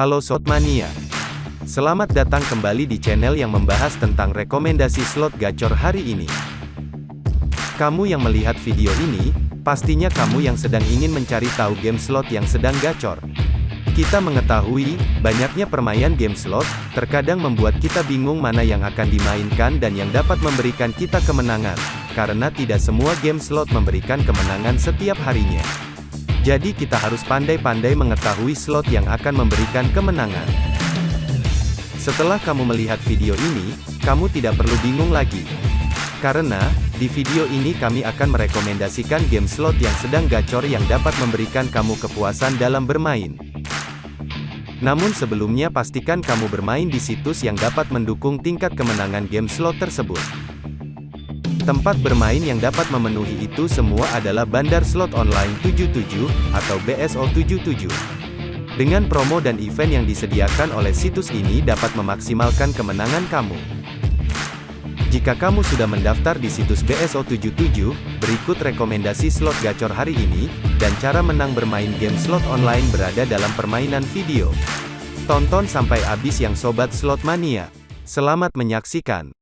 Halo Slotmania. Selamat datang kembali di channel yang membahas tentang rekomendasi slot gacor hari ini. Kamu yang melihat video ini, pastinya kamu yang sedang ingin mencari tahu game slot yang sedang gacor. Kita mengetahui, banyaknya permainan game slot, terkadang membuat kita bingung mana yang akan dimainkan dan yang dapat memberikan kita kemenangan, karena tidak semua game slot memberikan kemenangan setiap harinya. Jadi kita harus pandai-pandai mengetahui slot yang akan memberikan kemenangan. Setelah kamu melihat video ini, kamu tidak perlu bingung lagi. Karena, di video ini kami akan merekomendasikan game slot yang sedang gacor yang dapat memberikan kamu kepuasan dalam bermain. Namun sebelumnya pastikan kamu bermain di situs yang dapat mendukung tingkat kemenangan game slot tersebut. Tempat bermain yang dapat memenuhi itu semua adalah Bandar Slot Online 77, atau BSO 77. Dengan promo dan event yang disediakan oleh situs ini dapat memaksimalkan kemenangan kamu. Jika kamu sudah mendaftar di situs BSO 77, berikut rekomendasi slot gacor hari ini, dan cara menang bermain game slot online berada dalam permainan video. Tonton sampai habis yang Sobat Slot Mania. Selamat menyaksikan.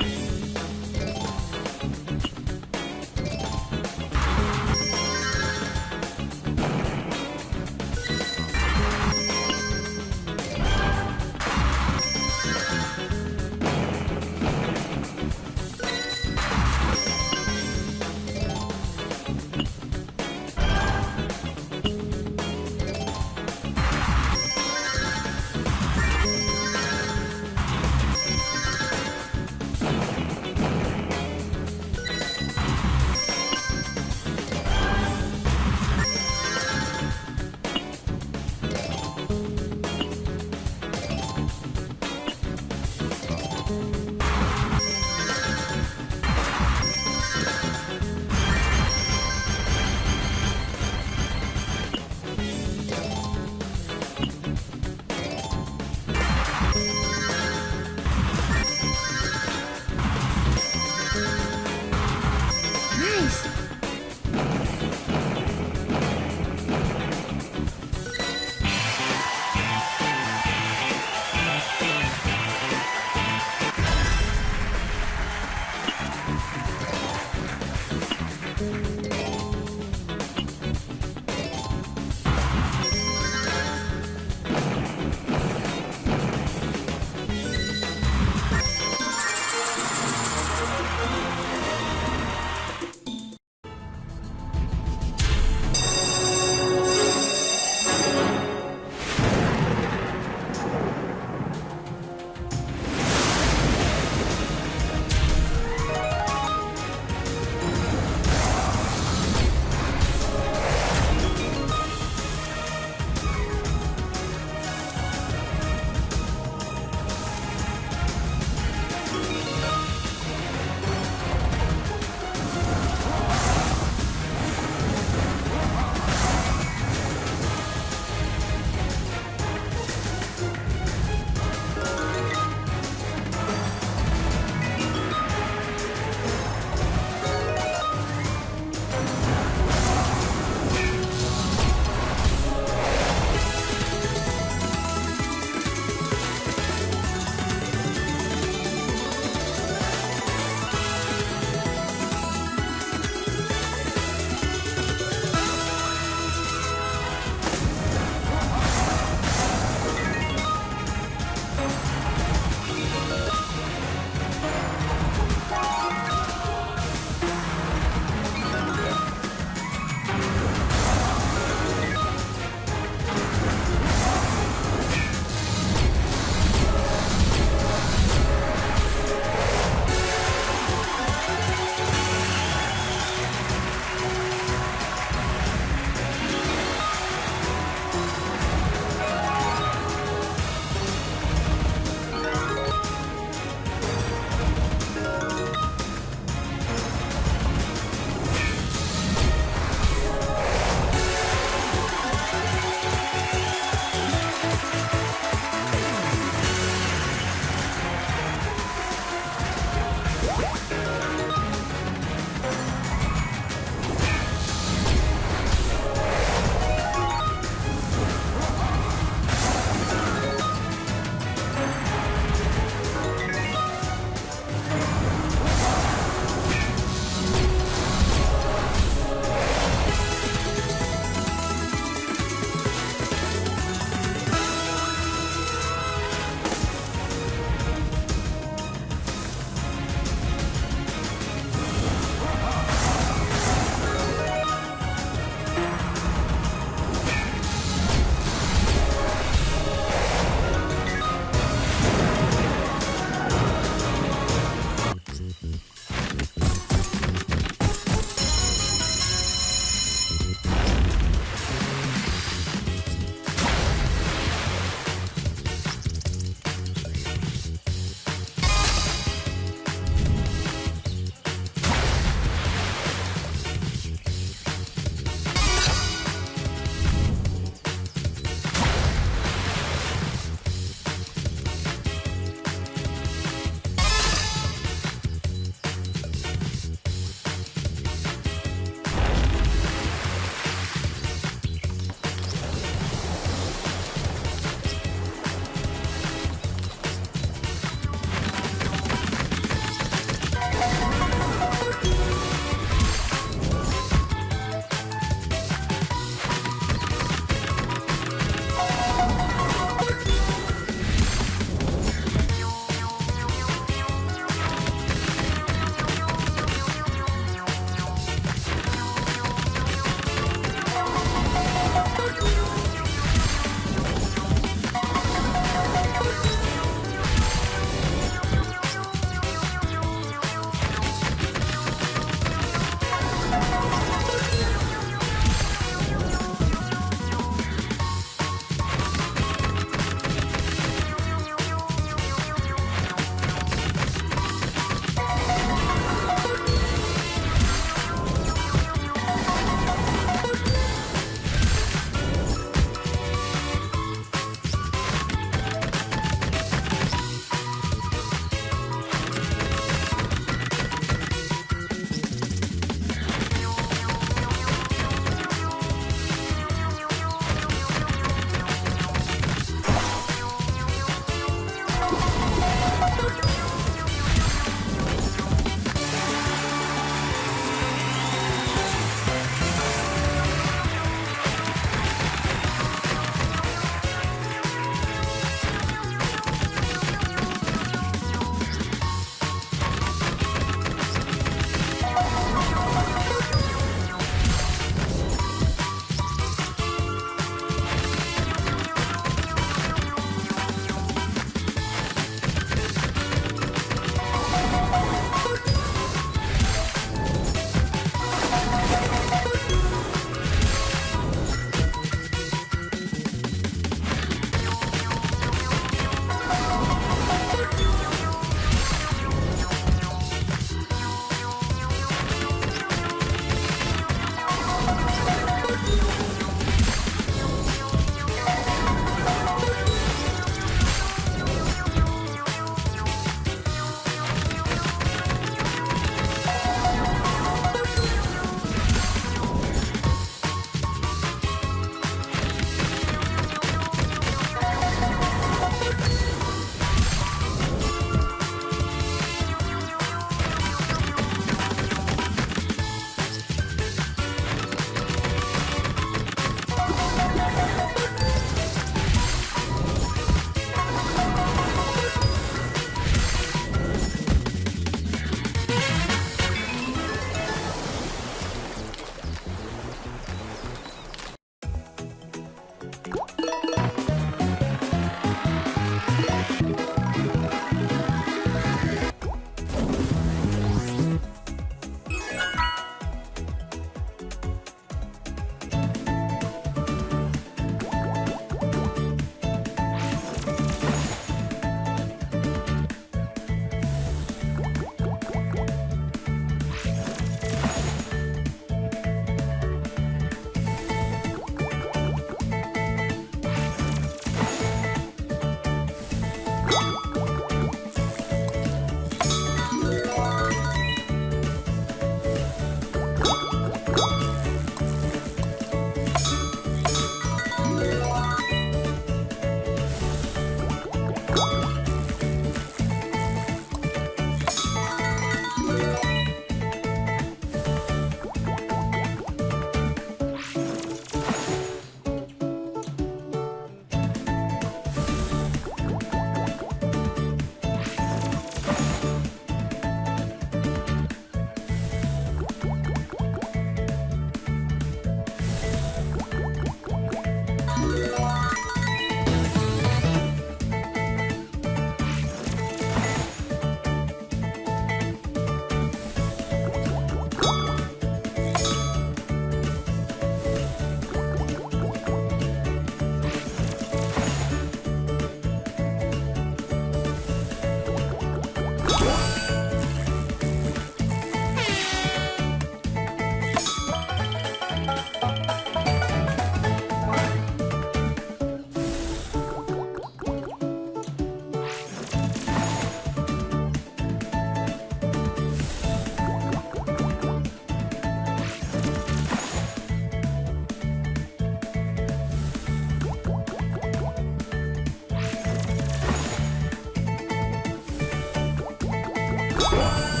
Whoa.